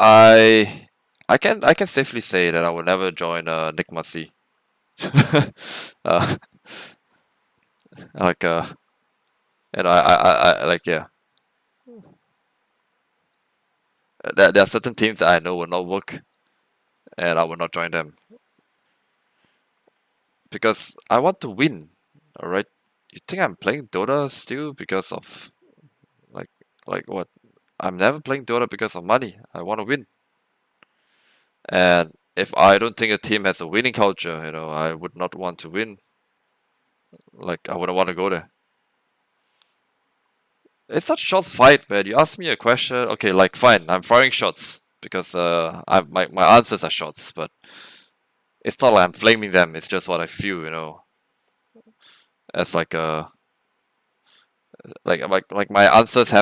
I I can I can safely say that I will never join uh Nick C. uh, like uh know I, I, I like yeah. There, there are certain teams that I know will not work and I will not join them. Because I want to win alright? You think I'm playing Dota still because of like like what I'm never playing Dota because of money I want to win and if I don't think a team has a winning culture you know I would not want to win like I wouldn't want to go there it's such a short fight, man. You ask me a question, okay, like fine, I'm firing shots because uh, I my my answers are shots, but it's not like I'm flaming them. It's just what I feel, you know. As like a like like like my answers have